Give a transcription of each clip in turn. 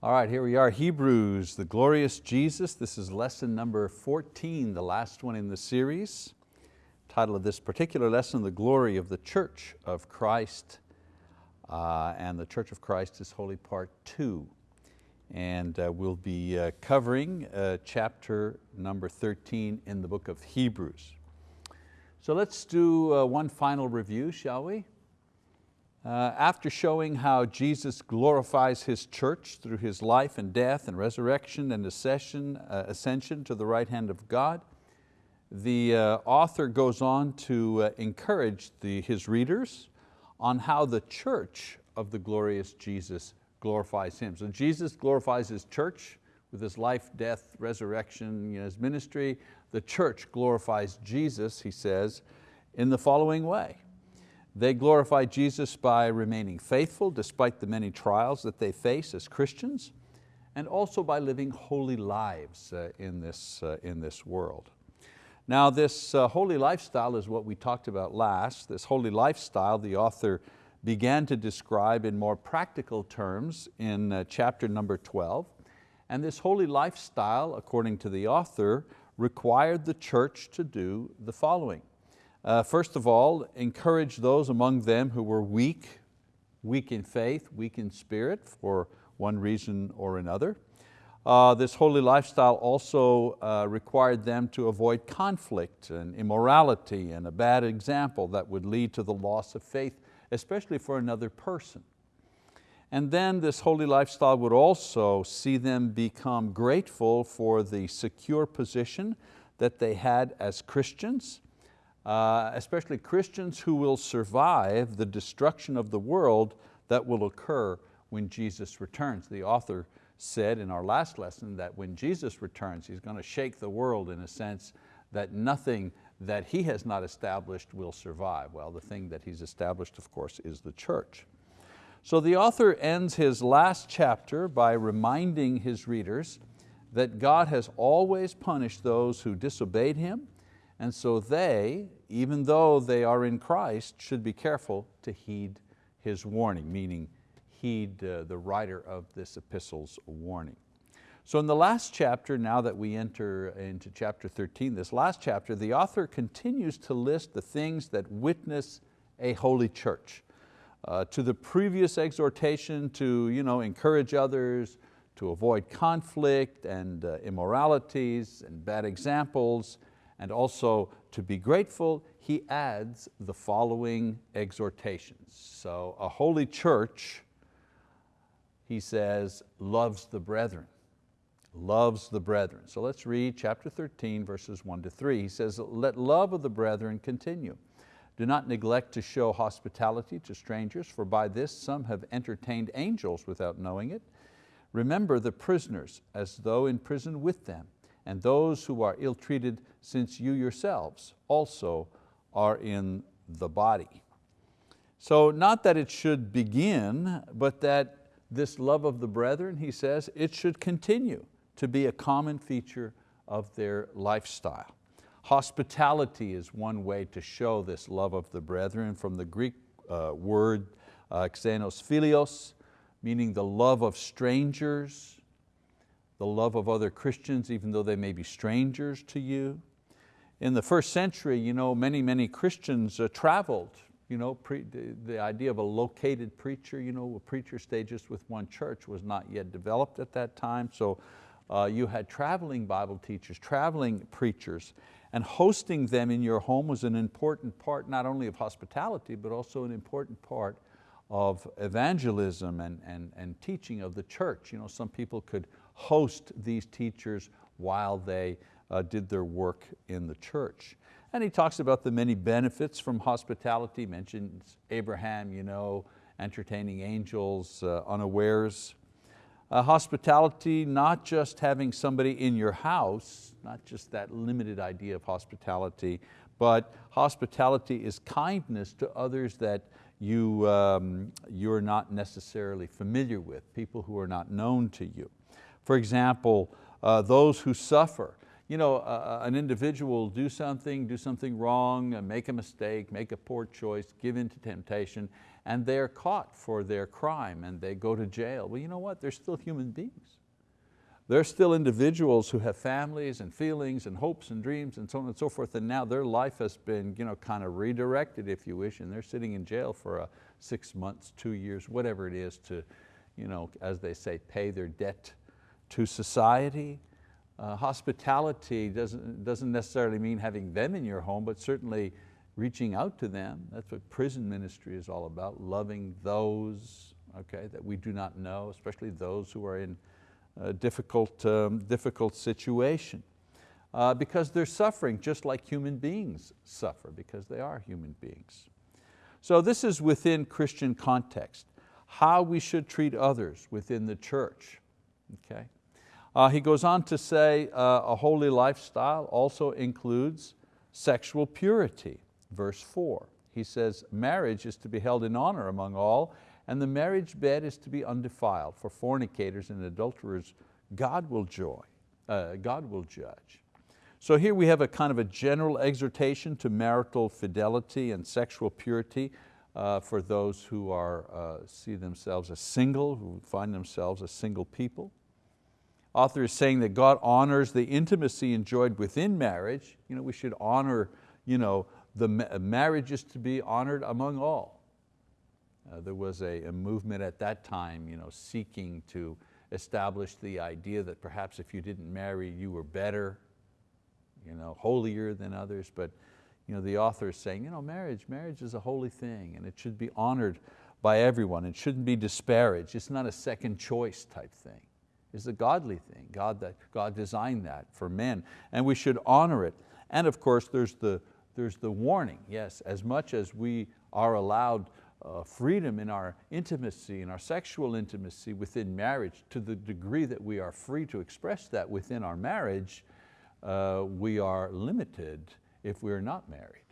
All right, here we are, Hebrews, the glorious Jesus. This is lesson number 14, the last one in the series. Title of this particular lesson, The Glory of the Church of Christ. Uh, and the Church of Christ is Holy Part Two. And uh, we'll be uh, covering uh, chapter number 13 in the book of Hebrews. So let's do uh, one final review, shall we? Uh, after showing how Jesus glorifies His church through His life and death and resurrection and ascension, uh, ascension to the right hand of God, the uh, author goes on to uh, encourage the, his readers on how the church of the glorious Jesus glorifies Him. So Jesus glorifies His church with His life, death, resurrection, you know, His ministry. The church glorifies Jesus, he says, in the following way. They glorify Jesus by remaining faithful despite the many trials that they face as Christians and also by living holy lives uh, in, this, uh, in this world. Now this uh, holy lifestyle is what we talked about last. This holy lifestyle the author began to describe in more practical terms in chapter number 12. And this holy lifestyle, according to the author, required the church to do the following. Uh, first of all, encourage those among them who were weak, weak in faith, weak in spirit for one reason or another. Uh, this holy lifestyle also uh, required them to avoid conflict and immorality and a bad example that would lead to the loss of faith, especially for another person. And then this holy lifestyle would also see them become grateful for the secure position that they had as Christians, uh, especially Christians who will survive the destruction of the world that will occur when Jesus returns. The author said in our last lesson that when Jesus returns, He's going to shake the world in a sense that nothing that He has not established will survive. Well, the thing that He's established, of course, is the church. So the author ends his last chapter by reminding his readers that God has always punished those who disobeyed Him and so they, even though they are in Christ, should be careful to heed his warning, meaning heed uh, the writer of this epistle's warning. So in the last chapter, now that we enter into chapter 13, this last chapter, the author continues to list the things that witness a holy church. Uh, to the previous exhortation to you know, encourage others, to avoid conflict and uh, immoralities and bad examples, and also to be grateful, he adds the following exhortations. So a holy church, he says, loves the brethren, loves the brethren. So let's read chapter 13, verses one to three. He says, let love of the brethren continue. Do not neglect to show hospitality to strangers, for by this some have entertained angels without knowing it. Remember the prisoners as though in prison with them and those who are ill-treated since you yourselves also are in the body. So not that it should begin, but that this love of the brethren, he says, it should continue to be a common feature of their lifestyle. Hospitality is one way to show this love of the brethren from the Greek uh, word uh, xenos philios, meaning the love of strangers, the love of other Christians even though they may be strangers to you. In the first century, you know, many, many Christians uh, traveled. You know, the, the, idea of a located preacher, you know, a preacher stayed just with one church was not yet developed at that time. So uh, you had traveling Bible teachers, traveling preachers, and hosting them in your home was an important part not only of hospitality, but also an important part of evangelism and, and, and teaching of the church. You know, some people could host these teachers while they uh, did their work in the church. And he talks about the many benefits from hospitality, mentions Abraham, you know, entertaining angels uh, unawares. Uh, hospitality, not just having somebody in your house, not just that limited idea of hospitality, but hospitality is kindness to others that you, um, you're not necessarily familiar with, people who are not known to you. For example, uh, those who suffer. You know, uh, an individual do something, do something wrong, uh, make a mistake, make a poor choice, give in to temptation, and they're caught for their crime and they go to jail. Well, you know what, they're still human beings. They're still individuals who have families and feelings and hopes and dreams and so on and so forth, and now their life has been you know, kind of redirected, if you wish, and they're sitting in jail for a six months, two years, whatever it is to, you know, as they say, pay their debt to society. Uh, hospitality doesn't, doesn't necessarily mean having them in your home, but certainly reaching out to them. That's what prison ministry is all about, loving those okay, that we do not know, especially those who are in a difficult, um, difficult situation. Uh, because they're suffering just like human beings suffer, because they are human beings. So this is within Christian context, how we should treat others within the church. Okay? Uh, he goes on to say uh, a holy lifestyle also includes sexual purity. Verse four, he says, marriage is to be held in honor among all and the marriage bed is to be undefiled. For fornicators and adulterers, God will joy, uh, God will judge. So here we have a kind of a general exhortation to marital fidelity and sexual purity uh, for those who are, uh, see themselves as single, who find themselves as single people. Author is saying that God honors the intimacy enjoyed within marriage. You know, we should honor, you know, the marriage is to be honored among all. Uh, there was a, a, movement at that time you know, seeking to establish the idea that perhaps if you didn't marry, you were better, you know, holier than others. But you know, the author is saying, you know, marriage, marriage is a holy thing and it should be honored by everyone. It shouldn't be disparaged. It's not a second choice type thing. It's a godly thing. God, that, God designed that for men and we should honor it. And of course, there's the, there's the warning. Yes, as much as we are allowed uh, freedom in our intimacy, in our sexual intimacy within marriage, to the degree that we are free to express that within our marriage, uh, we are limited if we're not married.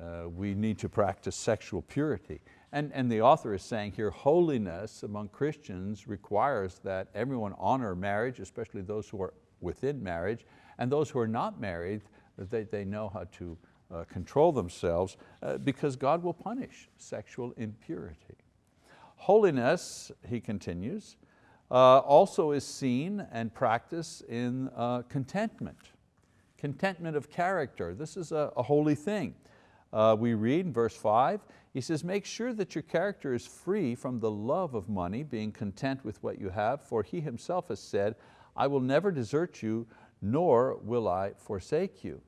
Uh, we need to practice sexual purity. And, and the author is saying here, holiness among Christians requires that everyone honor marriage, especially those who are within marriage, and those who are not married, that they, they know how to uh, control themselves uh, because God will punish sexual impurity. Holiness, he continues, uh, also is seen and practiced in uh, contentment. Contentment of character, this is a, a holy thing. Uh, we read in verse five, he says, make sure that your character is free from the love of money, being content with what you have, for he himself has said, I will never desert you, nor will I forsake you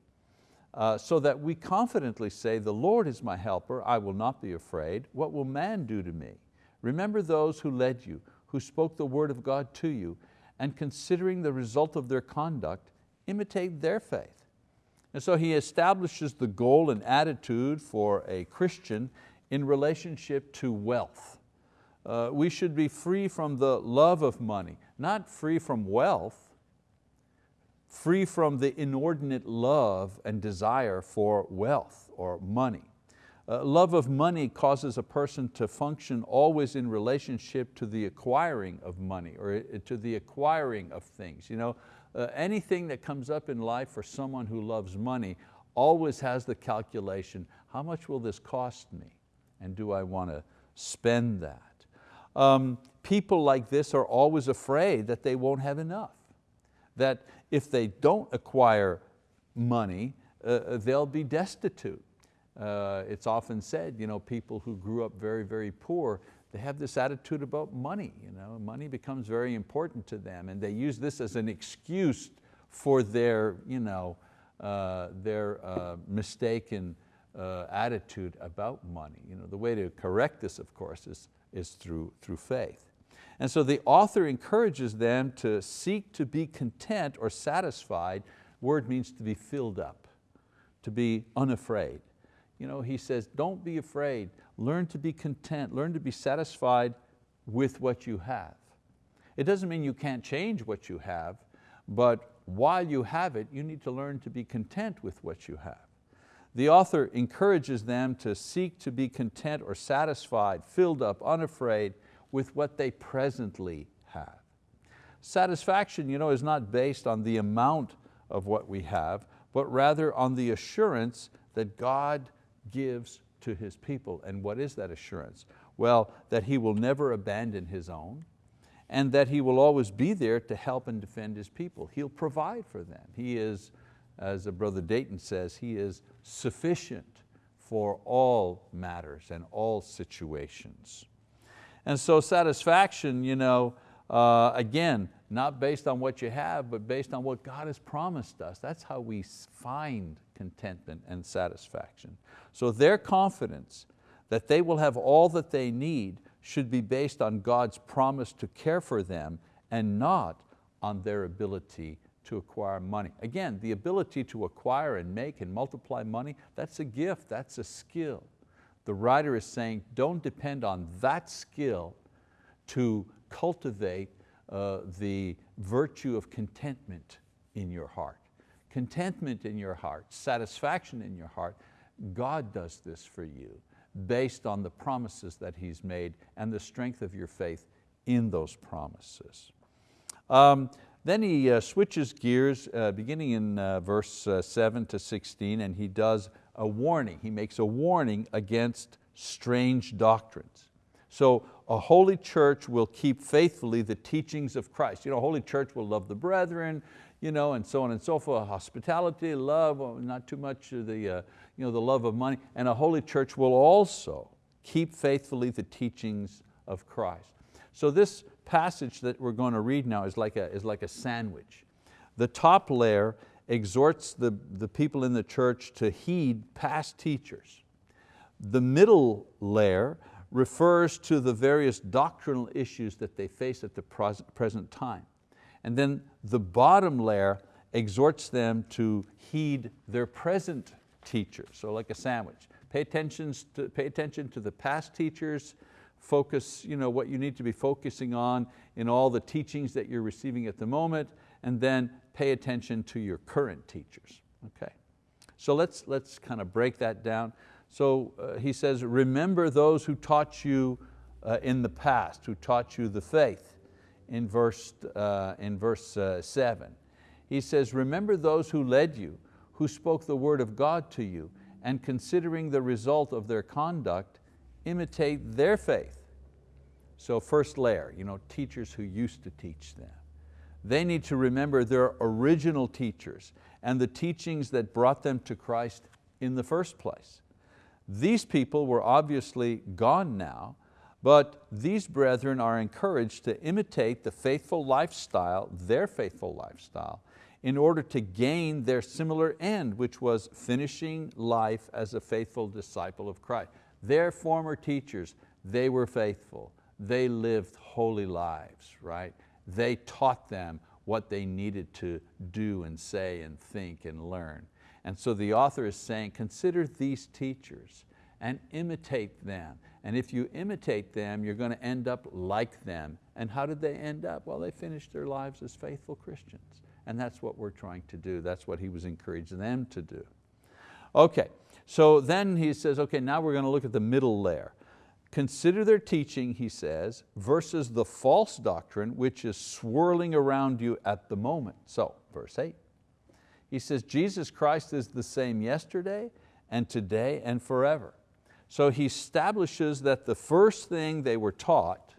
uh, so that we confidently say, the Lord is my helper, I will not be afraid. What will man do to me? Remember those who led you, who spoke the word of God to you, and considering the result of their conduct, imitate their faith. And so he establishes the goal and attitude for a Christian in relationship to wealth. Uh, we should be free from the love of money, not free from wealth, free from the inordinate love and desire for wealth or money. Uh, love of money causes a person to function always in relationship to the acquiring of money or uh, to the acquiring of things. You know, uh, anything that comes up in life for someone who loves money always has the calculation, how much will this cost me? And do I want to spend that? Um, people like this are always afraid that they won't have enough. That if they don't acquire money, uh, uh, they'll be destitute. Uh, it's often said, you know, people who grew up very, very poor, they have this attitude about money. You know? Money becomes very important to them and they use this as an excuse for their, you know, uh, their uh, mistaken uh, attitude about money. You know, the way to correct this, of course, is, is through, through faith. And so the author encourages them to seek to be content or satisfied. Word means to be filled up, to be unafraid. You know, he says, don't be afraid. Learn to be content. Learn to be satisfied with what you have. It doesn't mean you can't change what you have, but while you have it, you need to learn to be content with what you have. The author encourages them to seek to be content or satisfied, filled up, unafraid, with what they presently have. Satisfaction you know, is not based on the amount of what we have, but rather on the assurance that God gives to His people. And what is that assurance? Well, that He will never abandon His own and that He will always be there to help and defend His people. He'll provide for them. He is, as Brother Dayton says, He is sufficient for all matters and all situations. And so satisfaction, you know, uh, again, not based on what you have, but based on what God has promised us. That's how we find contentment and satisfaction. So their confidence that they will have all that they need should be based on God's promise to care for them and not on their ability to acquire money. Again, the ability to acquire and make and multiply money, that's a gift, that's a skill. The writer is saying, don't depend on that skill to cultivate uh, the virtue of contentment in your heart. Contentment in your heart, satisfaction in your heart, God does this for you based on the promises that He's made and the strength of your faith in those promises. Um, then he uh, switches gears uh, beginning in uh, verse 7 to 16 and he does a warning. He makes a warning against strange doctrines. So a holy church will keep faithfully the teachings of Christ. You know, a holy church will love the brethren, you know, and so on and so forth, hospitality, love, not too much the, uh, you know, the love of money. And a holy church will also keep faithfully the teachings of Christ. So this passage that we're going to read now is like a, is like a sandwich. The top layer exhorts the, the people in the church to heed past teachers. The middle layer refers to the various doctrinal issues that they face at the present time. And then the bottom layer exhorts them to heed their present teachers, so like a sandwich. Pay to, pay attention to the past teachers, focus you know, what you need to be focusing on in all the teachings that you're receiving at the moment, and then pay attention to your current teachers. Okay. So let's, let's kind of break that down. So uh, he says, remember those who taught you uh, in the past, who taught you the faith in verse, uh, in verse uh, seven. He says, remember those who led you, who spoke the word of God to you, and considering the result of their conduct, imitate their faith. So first layer, you know, teachers who used to teach them. They need to remember their original teachers and the teachings that brought them to Christ in the first place. These people were obviously gone now, but these brethren are encouraged to imitate the faithful lifestyle, their faithful lifestyle, in order to gain their similar end, which was finishing life as a faithful disciple of Christ. Their former teachers, they were faithful. They lived holy lives, right? They taught them what they needed to do and say and think and learn. And so the author is saying, consider these teachers and imitate them. And if you imitate them, you're going to end up like them. And how did they end up? Well, they finished their lives as faithful Christians. And that's what we're trying to do. That's what he was encouraging them to do. Okay, so then he says, okay, now we're going to look at the middle layer. Consider their teaching, he says, versus the false doctrine which is swirling around you at the moment. So, verse eight, he says, Jesus Christ is the same yesterday and today and forever. So he establishes that the first thing they were taught,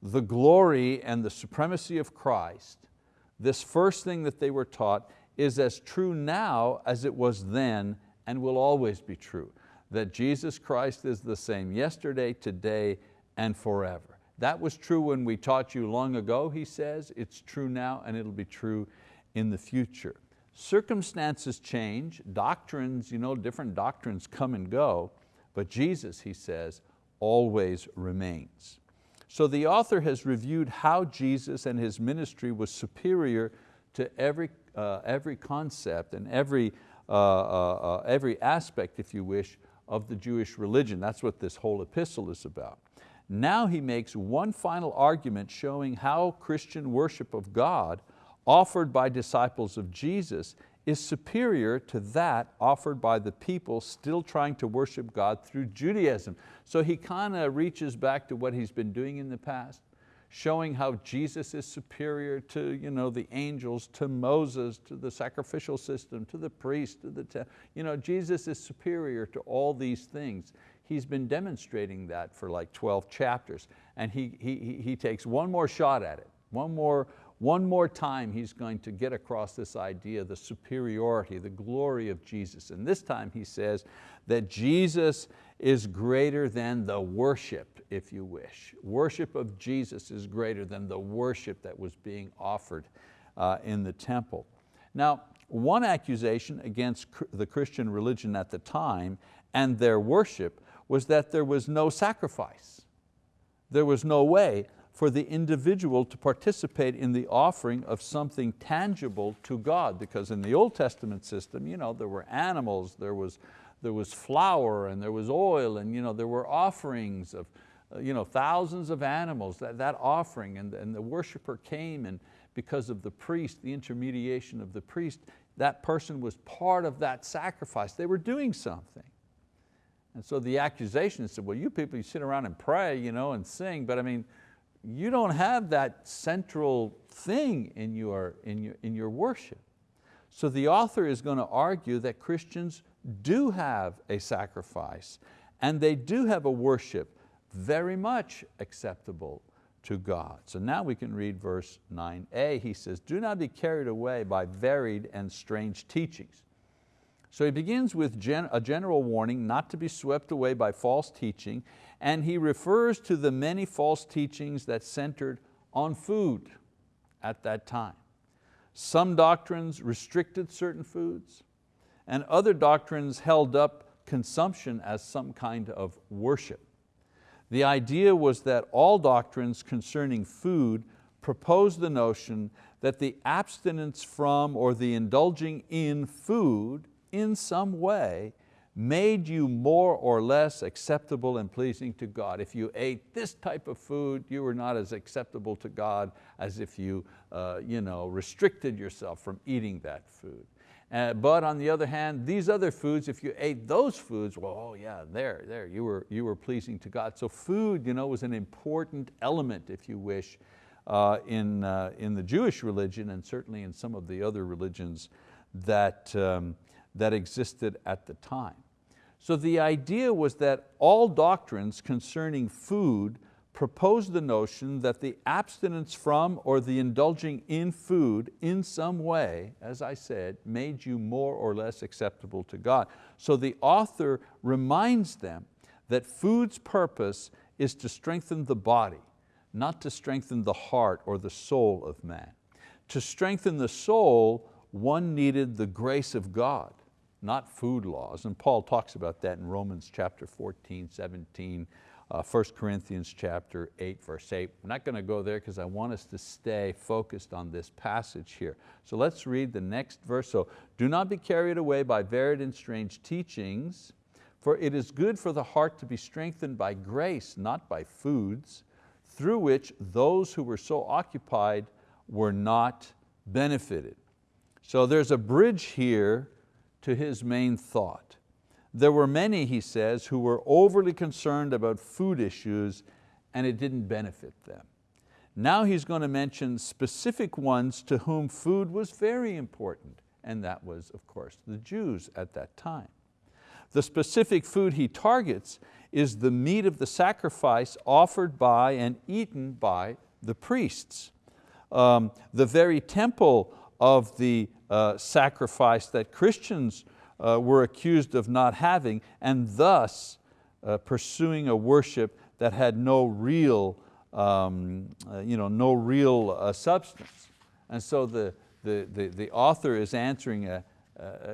the glory and the supremacy of Christ, this first thing that they were taught is as true now as it was then and will always be true, that Jesus Christ is the same yesterday, today, and forever. That was true when we taught you long ago, he says, it's true now and it'll be true in the future. Circumstances change, doctrines, you know, different doctrines come and go, but Jesus, he says, always remains. So the author has reviewed how Jesus and His ministry was superior to every, uh, every concept and every Uh, uh, uh, every aspect, if you wish, of the Jewish religion. That's what this whole epistle is about. Now he makes one final argument showing how Christian worship of God offered by disciples of Jesus is superior to that offered by the people still trying to worship God through Judaism. So he kind of reaches back to what he's been doing in the past showing how Jesus is superior to you know, the angels, to Moses, to the sacrificial system, to the priest, to the, you know, Jesus is superior to all these things. he's been demonstrating that for like 12 chapters. And he, he, he takes one more shot at it, one more, one more time he's going to get across this idea, the superiority, the glory of Jesus. And this time he says that Jesus is greater than the worship, if you wish. Worship of Jesus is greater than the worship that was being offered uh, in the temple. Now, one accusation against the Christian religion at the time and their worship was that there was no sacrifice. There was no way for the individual to participate in the offering of something tangible to God because in the Old Testament system you know, there were animals, there was, there was flour and there was oil and you know, there were offerings of uh, you know, thousands of animals, that, that offering and, and the worshiper came and because of the priest, the intermediation of the priest, that person was part of that sacrifice. They were doing something. And so the accusation said, well, you people, you sit around and pray you know, and sing, but I mean, you don't have that central thing in your, in your, in your worship. So the author is going to argue that Christians do have a sacrifice and they do have a worship very much acceptable to God. So now we can read verse 9a. He says, do not be carried away by varied and strange teachings. So he begins with gen a general warning not to be swept away by false teaching and he refers to the many false teachings that centered on food at that time. Some doctrines restricted certain foods and other doctrines held up consumption as some kind of worship. The idea was that all doctrines concerning food proposed the notion that the abstinence from or the indulging in food in some way made you more or less acceptable and pleasing to God. If you ate this type of food, you were not as acceptable to God as if you, uh, you know, restricted yourself from eating that food. Uh, but on the other hand, these other foods, if you ate those foods, well, oh yeah, there, there, you were, you were pleasing to God. So food you know, was an important element, if you wish, uh, in, uh, in the Jewish religion and certainly in some of the other religions that, um, that existed at the time. So the idea was that all doctrines concerning food proposed the notion that the abstinence from or the indulging in food in some way, as I said, made you more or less acceptable to God. So the author reminds them that food's purpose is to strengthen the body, not to strengthen the heart or the soul of man. To strengthen the soul, one needed the grace of God not food laws. And Paul talks about that in Romans chapter 14, 17, uh, 1 Corinthians chapter 8, verse 8. I'm not going to go there because I want us to stay focused on this passage here. So let's read the next verse. So, do not be carried away by varied and strange teachings, for it is good for the heart to be strengthened by grace, not by foods, through which those who were so occupied were not benefited. So there's a bridge here to his main thought. There were many, he says, who were overly concerned about food issues and it didn't benefit them. Now he's going to mention specific ones to whom food was very important, and that was, of course, the Jews at that time. The specific food he targets is the meat of the sacrifice offered by and eaten by the priests. Um, the very temple of the uh, sacrifice that Christians uh, were accused of not having and thus uh, pursuing a worship that had no real, um, uh, you know, no real uh, substance. And so the, the, the, the, author is answering a,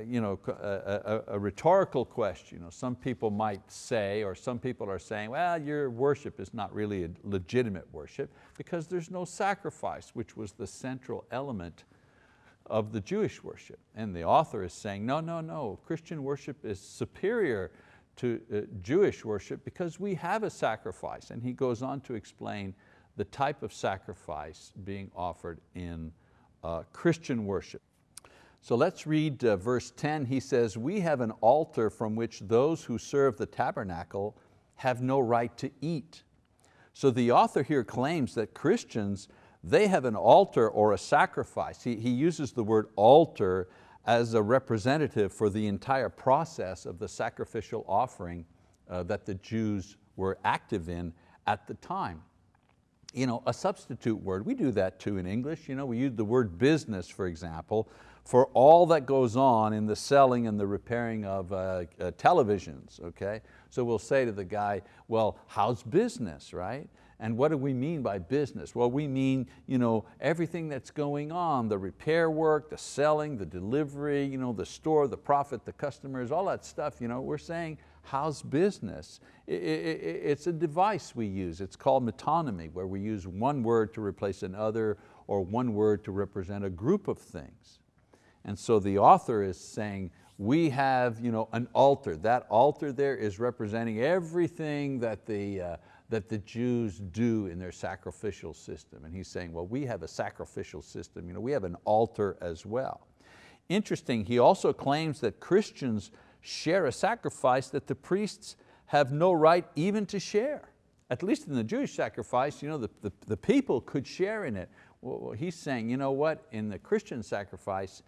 you know, a, a, a, rhetorical question. You know, some people might say, or some people are saying, well, your worship is not really a legitimate worship because there's no sacrifice, which was the central element of the Jewish worship. And the author is saying, no, no, no, Christian worship is superior to uh, Jewish worship because we have a sacrifice. And he goes on to explain the type of sacrifice being offered in uh, Christian worship. So let's read uh, verse 10. He says, we have an altar from which those who serve the tabernacle have no right to eat. So the author here claims that Christians they have an altar or a sacrifice. He, he uses the word altar as a representative for the entire process of the sacrificial offering uh, that the Jews were active in at the time. You know, a substitute word, we do that too in English. You know, we use the word business, for example, for all that goes on in the selling and the repairing of uh, uh, televisions, okay? So we'll say to the guy, well, how's business, right? And what do we mean by business? Well, we mean you know, everything that's going on, the repair work, the selling, the delivery, you know, the store, the profit, the customers, all that stuff. You know, we're saying, how's business? It's a device we use. It's called metonymy, where we use one word to replace another or one word to represent a group of things. And so the author is saying, we have you know, an altar. That altar there is representing everything that the, uh, that the Jews do in their sacrificial system. And he's saying, well, we have a sacrificial system, you know, we have an altar as well. Interesting, he also claims that Christians share a sacrifice that the priests have no right even to share. At least in the Jewish sacrifice, you know, the, the, the people could share in it. Well, he's saying, you know what, in the Christian sacrifice,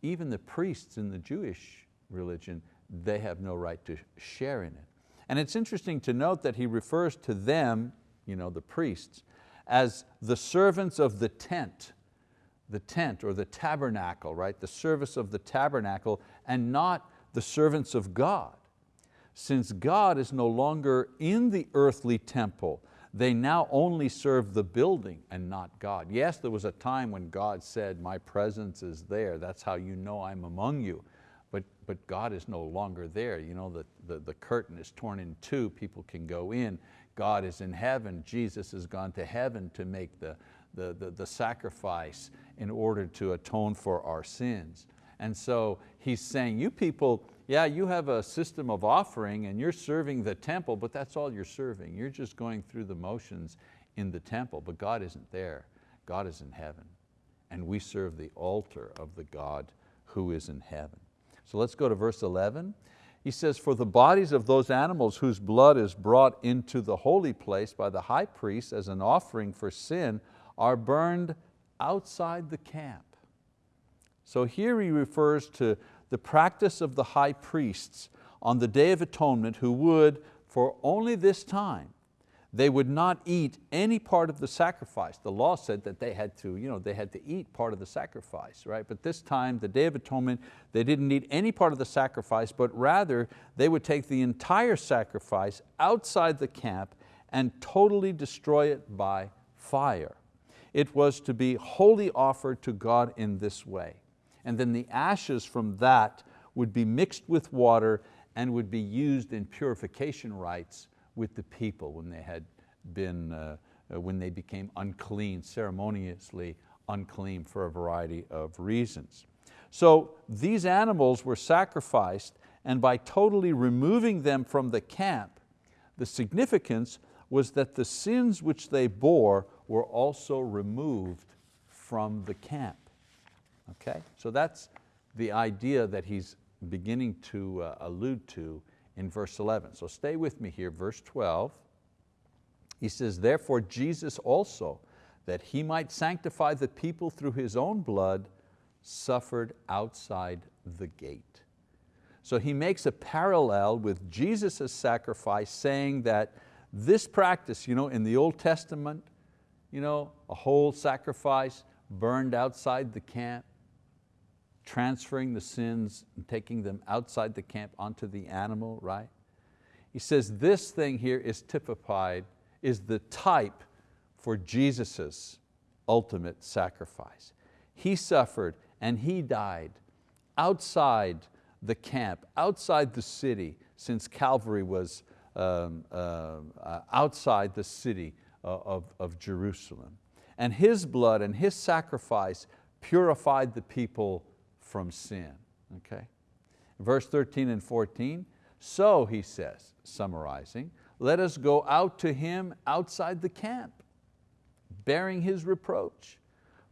even the priests in the Jewish religion, they have no right to share in it. And it's interesting to note that he refers to them, you know, the priests, as the servants of the tent, the tent or the tabernacle, right? The service of the tabernacle and not the servants of God. Since God is no longer in the earthly temple, they now only serve the building and not God. Yes, there was a time when God said, my presence is there, that's how you know I'm among you but, God is no longer there. You know, the, the, the curtain is torn in two, people can go in. God is in heaven, Jesus has gone to heaven to make the, the, the, the sacrifice in order to atone for our sins. And so he's saying, you people, yeah, you have a system of offering and you're serving the temple, but that's all you're serving. You're just going through the motions in the temple, but God isn't there. God is in heaven. And we serve the altar of the God who is in heaven. So let's go to verse 11. He says, for the bodies of those animals whose blood is brought into the holy place by the high priest as an offering for sin are burned outside the camp. So here he refers to the practice of the high priests on the Day of Atonement who would, for only this time, they would not eat any part of the sacrifice. The law said that they had to, you know, they had to eat part of the sacrifice, right? But this time, the Day of Atonement, they didn't eat any part of the sacrifice, but rather they would take the entire sacrifice outside the camp and totally destroy it by fire. It was to be wholly offered to God in this way. And then the ashes from that would be mixed with water and would be used in purification rites with the people when they had been, uh, uh, when they became unclean, ceremoniously unclean for a variety of reasons. So these animals were sacrificed and by totally removing them from the camp, the significance was that the sins which they bore were also removed from the camp. Okay, so that's the idea that he's beginning to uh, allude to in verse 11. So stay with me here, verse 12. He says, therefore Jesus also, that He might sanctify the people through His own blood, suffered outside the gate. So he makes a parallel with Jesus' sacrifice saying that this practice you know, in the Old Testament, you know, a whole sacrifice burned outside the camp, transferring the sins and taking them outside the camp onto the animal, right? He says this thing here is typified, is the type for Jesus' ultimate sacrifice. He suffered and He died outside the camp, outside the city, since Calvary was um, uh, uh, outside the city uh, of, of Jerusalem. And His blood and His sacrifice purified the people from sin, okay? Verse 13 and 14, so he says, summarizing, let us go out to him outside the camp, bearing his reproach.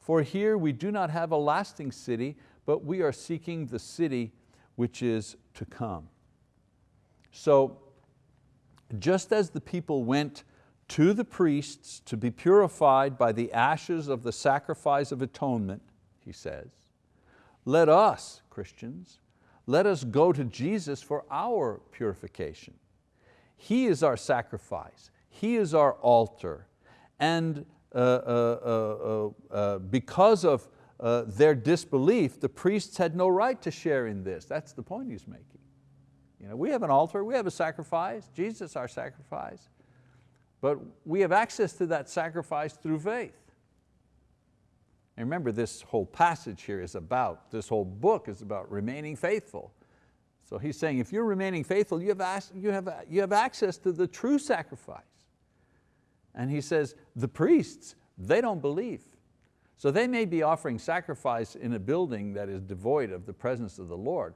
For here we do not have a lasting city, but we are seeking the city which is to come. So just as the people went to the priests to be purified by the ashes of the sacrifice of atonement, he says, let us, Christians, let us go to Jesus for our purification. He is our sacrifice. He is our altar. And uh, uh, uh, uh because of uh, their disbelief, the priests had no right to share in this. That's the point he's making. You know, we have an altar, we have a sacrifice, Jesus our sacrifice, but we have access to that sacrifice through faith. And remember this whole passage here is about, this whole book is about remaining faithful. So he's saying if you're remaining faithful, you have, you have, you have access to the true sacrifice. And he says, the priests, they don't believe. So they may be offering sacrifice in a building that is devoid of the presence of the Lord,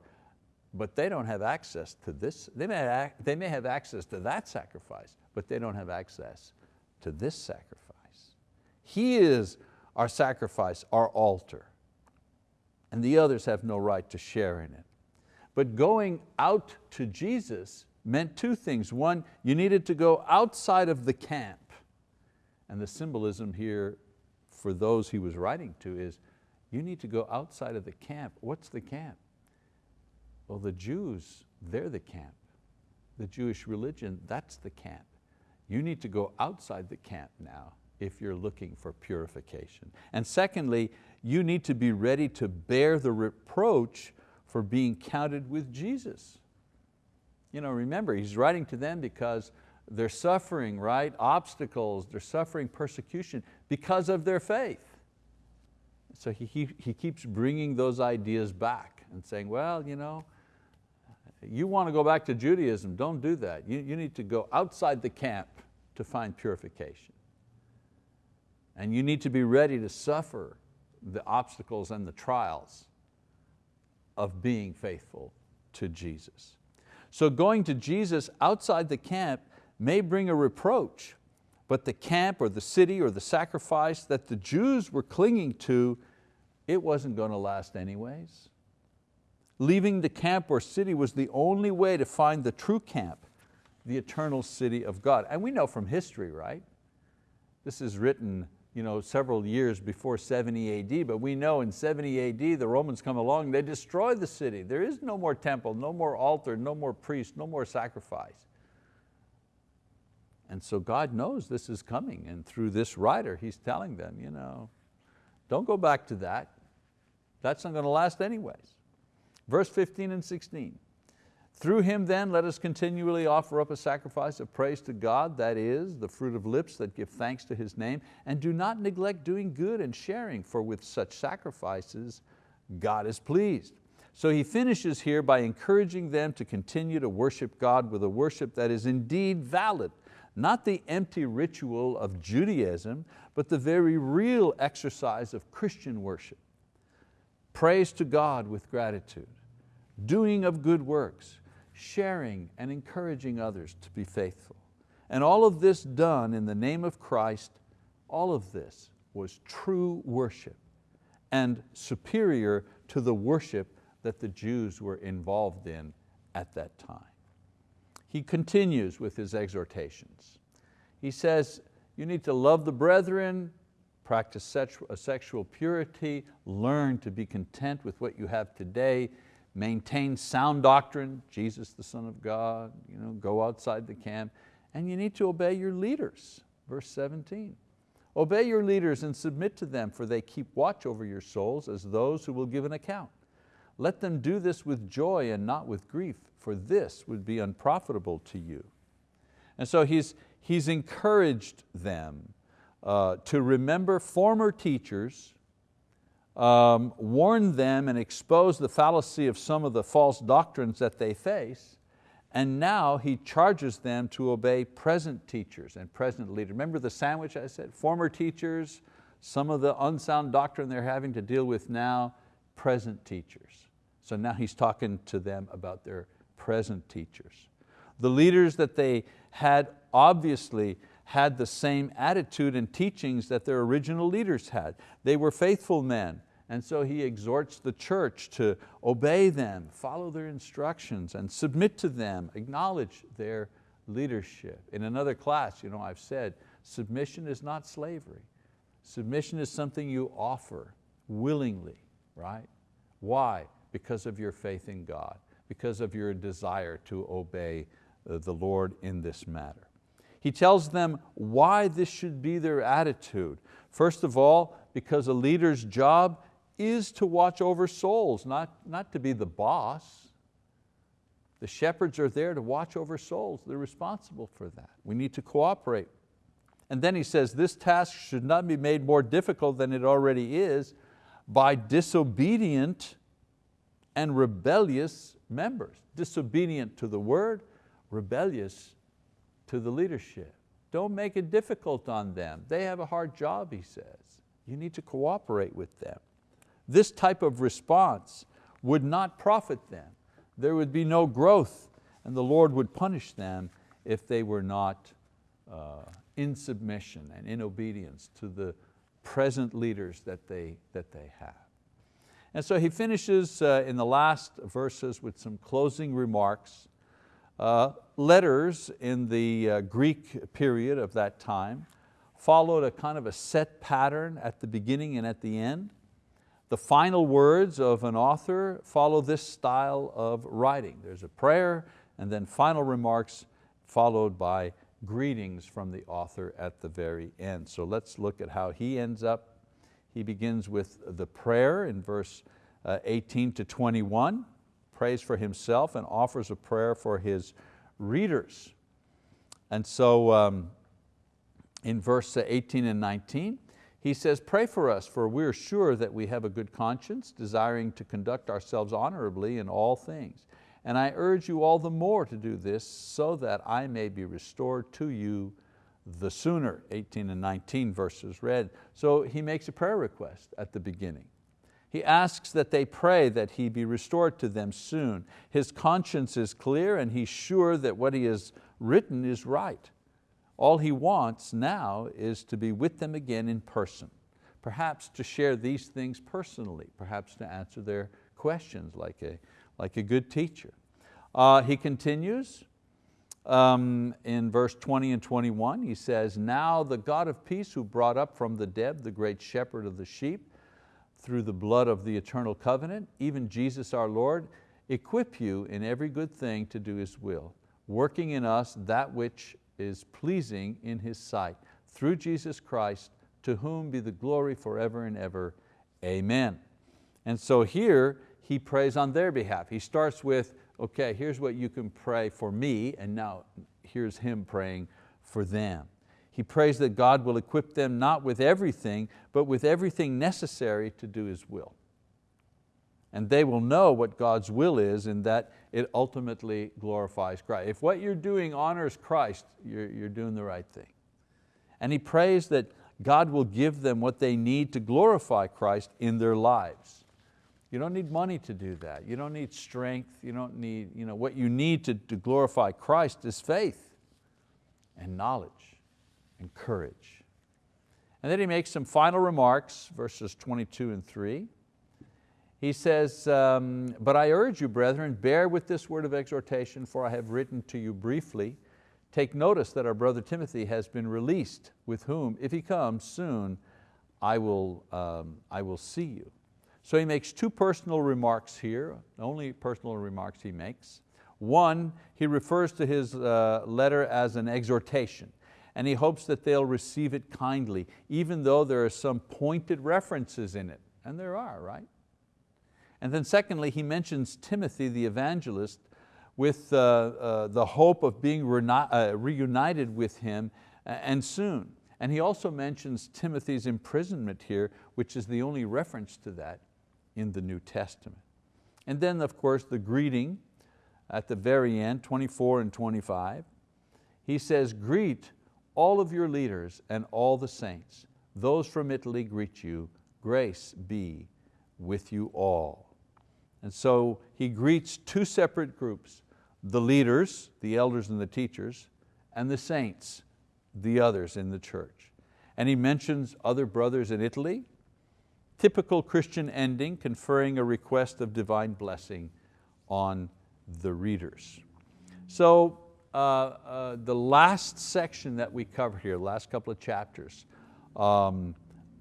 but they don't have access to this. They may, they may have access to that sacrifice, but they don't have access to this sacrifice. He is our sacrifice, our altar, and the others have no right to share in it. But going out to Jesus meant two things. One, you needed to go outside of the camp. And the symbolism here for those he was writing to is, you need to go outside of the camp. What's the camp? Well, the Jews, they're the camp. The Jewish religion, that's the camp. You need to go outside the camp now if you're looking for purification. And secondly, you need to be ready to bear the reproach for being counted with Jesus. You know, remember, he's writing to them because they're suffering, right? Obstacles, they're suffering persecution because of their faith. So he, he, he keeps bringing those ideas back and saying, well, you know, you want to go back to Judaism, don't do that. You, you need to go outside the camp to find purification. And you need to be ready to suffer the obstacles and the trials of being faithful to Jesus. So going to Jesus outside the camp may bring a reproach, but the camp or the city or the sacrifice that the Jews were clinging to, it wasn't going to last anyways. Leaving the camp or city was the only way to find the true camp, the eternal city of God. And we know from history, right? This is written you know, several years before 70 AD, but we know in 70 AD the Romans come along, they destroy the city. There is no more temple, no more altar, no more priest, no more sacrifice. And so God knows this is coming and through this writer He's telling them, you know, don't go back to that. That's not going to last anyways. Verse 15 and 16. Through him then let us continually offer up a sacrifice of praise to God, that is, the fruit of lips that give thanks to His name, and do not neglect doing good and sharing, for with such sacrifices God is pleased. So he finishes here by encouraging them to continue to worship God with a worship that is indeed valid, not the empty ritual of Judaism, but the very real exercise of Christian worship. Praise to God with gratitude, doing of good works, sharing and encouraging others to be faithful. And all of this done in the name of Christ, all of this was true worship and superior to the worship that the Jews were involved in at that time. He continues with his exhortations. He says, you need to love the brethren, practice sexual purity, learn to be content with what you have today, maintain sound doctrine, Jesus the Son of God, you know, go outside the camp, and you need to obey your leaders, verse 17. Obey your leaders and submit to them, for they keep watch over your souls as those who will give an account. Let them do this with joy and not with grief, for this would be unprofitable to you. And so he's, he's encouraged them uh, to remember former teachers um, warned them and exposed the fallacy of some of the false doctrines that they face, and now he charges them to obey present teachers and present leaders. Remember the sandwich I said? Former teachers, some of the unsound doctrine they're having to deal with now, present teachers. So now he's talking to them about their present teachers. The leaders that they had obviously had the same attitude and teachings that their original leaders had. They were faithful men, and so he exhorts the church to obey them, follow their instructions and submit to them, acknowledge their leadership. In another class, you know, I've said, submission is not slavery. Submission is something you offer willingly, right? Why? Because of your faith in God, because of your desire to obey uh, the Lord in this matter. He tells them why this should be their attitude. First of all, because a leader's job is to watch over souls, not, not to be the boss. The shepherds are there to watch over souls. They're responsible for that. We need to cooperate. And then he says, this task should not be made more difficult than it already is by disobedient and rebellious members. Disobedient to the word, rebellious to the leadership. Don't make it difficult on them. They have a hard job, he says. You need to cooperate with them. This type of response would not profit them. There would be no growth and the Lord would punish them if they were not uh, in submission and in obedience to the present leaders that they, that they have. And so he finishes uh, in the last verses with some closing remarks. Uh, letters in the uh, Greek period of that time followed a kind of a set pattern at the beginning and at the end. The final words of an author follow this style of writing. There's a prayer and then final remarks followed by greetings from the author at the very end. So let's look at how he ends up. He begins with the prayer in verse uh, 18 to 21, prays for himself and offers a prayer for his readers. And so um, in verse 18 and 19, he says, pray for us, for we are sure that we have a good conscience, desiring to conduct ourselves honorably in all things. And I urge you all the more to do this so that I may be restored to you the sooner, 18 and 19 verses read. So he makes a prayer request at the beginning. He asks that they pray that he be restored to them soon. His conscience is clear and he's sure that what he has written is right. All he wants now is to be with them again in person, perhaps to share these things personally, perhaps to answer their questions like a, like a good teacher. Uh, he continues um, in verse 20 and 21, he says, Now the God of peace who brought up from the dead the great shepherd of the sheep through the blood of the eternal covenant, even Jesus our Lord, equip you in every good thing to do His will, working in us that which is pleasing in His sight, through Jesus Christ, to whom be the glory forever and ever. Amen. And so here he prays on their behalf. He starts with, okay, here's what you can pray for me, and now here's him praying for them. He prays that God will equip them not with everything, but with everything necessary to do His will. And they will know what God's will is and that it ultimately glorifies Christ. If what you're doing honors Christ, you're, you're doing the right thing. And he prays that God will give them what they need to glorify Christ in their lives. You don't need money to do that. You don't need strength. You don't need, you know, what you need to, to glorify Christ is faith and knowledge and courage. And then he makes some final remarks, verses 22 and three. He says, um, but I urge you, brethren, bear with this word of exhortation, for I have written to you briefly. Take notice that our brother Timothy has been released, with whom, if he comes soon, I will, um, I will see you. So he makes two personal remarks here, only personal remarks he makes. One, he refers to his uh, letter as an exhortation and he hopes that they'll receive it kindly, even though there are some pointed references in it, and there are, right? And then secondly, he mentions Timothy the evangelist with uh, uh, the hope of being uh, reunited with him and soon. And he also mentions Timothy's imprisonment here, which is the only reference to that in the New Testament. And then of course the greeting at the very end, 24 and 25. He says, greet all of your leaders and all the saints. Those from Italy greet you. Grace be with you all. And so he greets two separate groups, the leaders, the elders and the teachers, and the saints, the others in the church. And he mentions other brothers in Italy, typical Christian ending, conferring a request of divine blessing on the readers. So uh, uh, the last section that we covered here, last couple of chapters, um,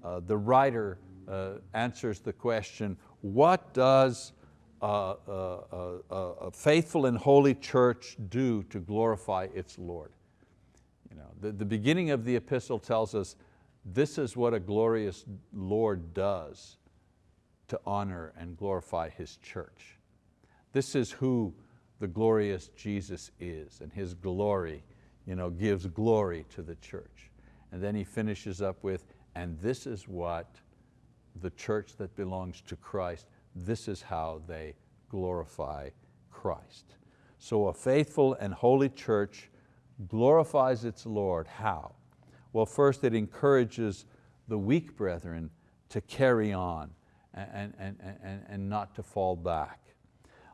uh, the writer uh, answers the question, what does a, faithful and holy church do to glorify its Lord? You know, the, the beginning of the epistle tells us this is what a glorious Lord does to honor and glorify His church. This is who the glorious Jesus is and His glory you know, gives glory to the church. And then he finishes up with, and this is what the church that belongs to Christ, this is how they glorify Christ. So a faithful and holy church glorifies its Lord. How? Well, first it encourages the weak brethren to carry on and, and, and, and not to fall back.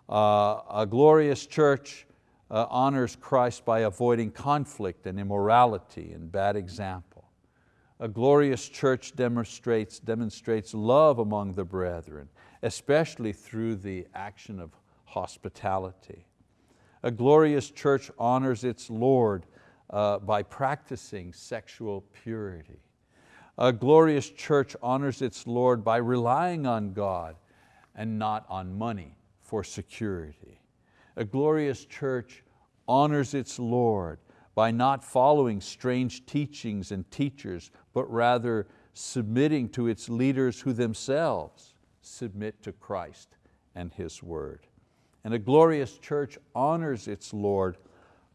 Uh, a glorious church uh, honors Christ by avoiding conflict and immorality and bad example. A glorious church demonstrates, demonstrates love among the brethren, especially through the action of hospitality. A glorious church honors its Lord uh, by practicing sexual purity. A glorious church honors its Lord by relying on God and not on money for security. A glorious church honors its Lord by not following strange teachings and teachers, but rather submitting to its leaders who themselves submit to Christ and His word. And a glorious church honors its Lord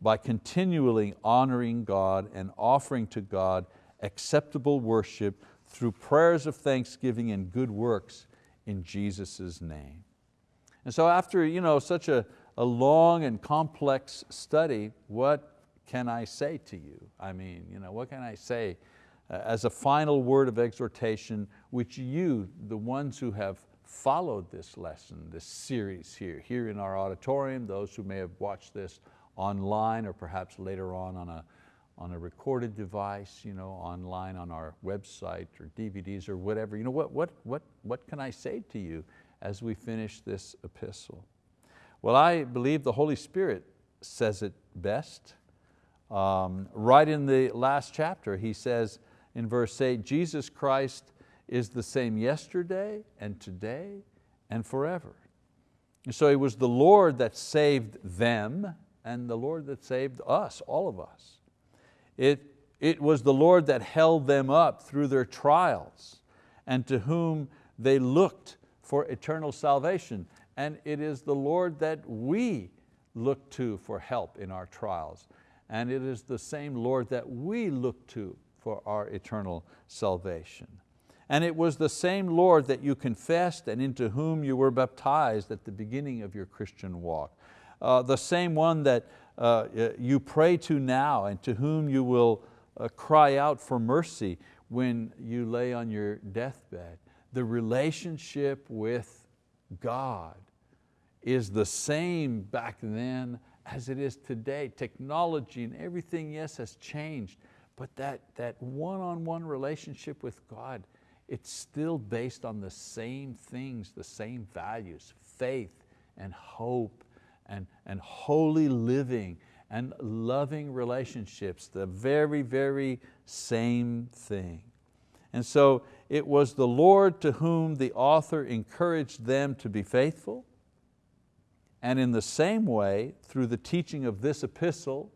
by continually honoring God and offering to God acceptable worship through prayers of thanksgiving and good works in Jesus' name. And so after you know, such a, a long and complex study, what can I say to you? I mean, you know, what can I say as a final word of exhortation, which you, the ones who have followed this lesson, this series here, here in our auditorium, those who may have watched this online or perhaps later on on a, on a recorded device, you know, online on our website or DVDs or whatever. You know, what, what, what, what can I say to you as we finish this epistle? Well, I believe the Holy Spirit says it best. Um, right in the last chapter, he says in verse eight, Jesus Christ is the same yesterday and today and forever. And so it was the Lord that saved them and the Lord that saved us, all of us. It, it was the Lord that held them up through their trials and to whom they looked for eternal salvation. And it is the Lord that we look to for help in our trials. And it is the same Lord that we look to for our eternal salvation. And it was the same Lord that you confessed and into whom you were baptized at the beginning of your Christian walk. Uh, the same one that uh, you pray to now and to whom you will uh, cry out for mercy when you lay on your deathbed the relationship with God is the same back then as it is today. Technology and everything, yes, has changed, but that, that one-on-one -on -one relationship with God, it's still based on the same things, the same values, faith and hope and, and holy living and loving relationships, the very, very same thing. And so it was the Lord to whom the author encouraged them to be faithful. And in the same way, through the teaching of this epistle,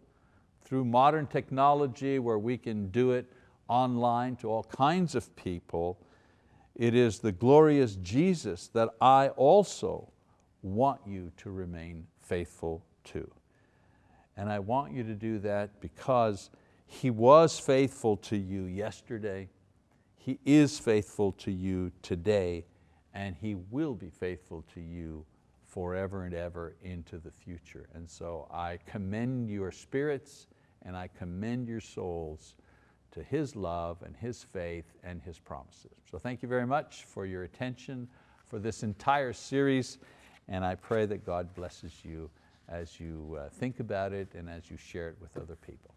through modern technology where we can do it online to all kinds of people, it is the glorious Jesus that I also want you to remain faithful to. And I want you to do that because He was faithful to you yesterday, he is faithful to you today and He will be faithful to you forever and ever into the future. And so I commend your spirits and I commend your souls to His love and His faith and His promises. So thank you very much for your attention for this entire series and I pray that God blesses you as you uh, think about it and as you share it with other people.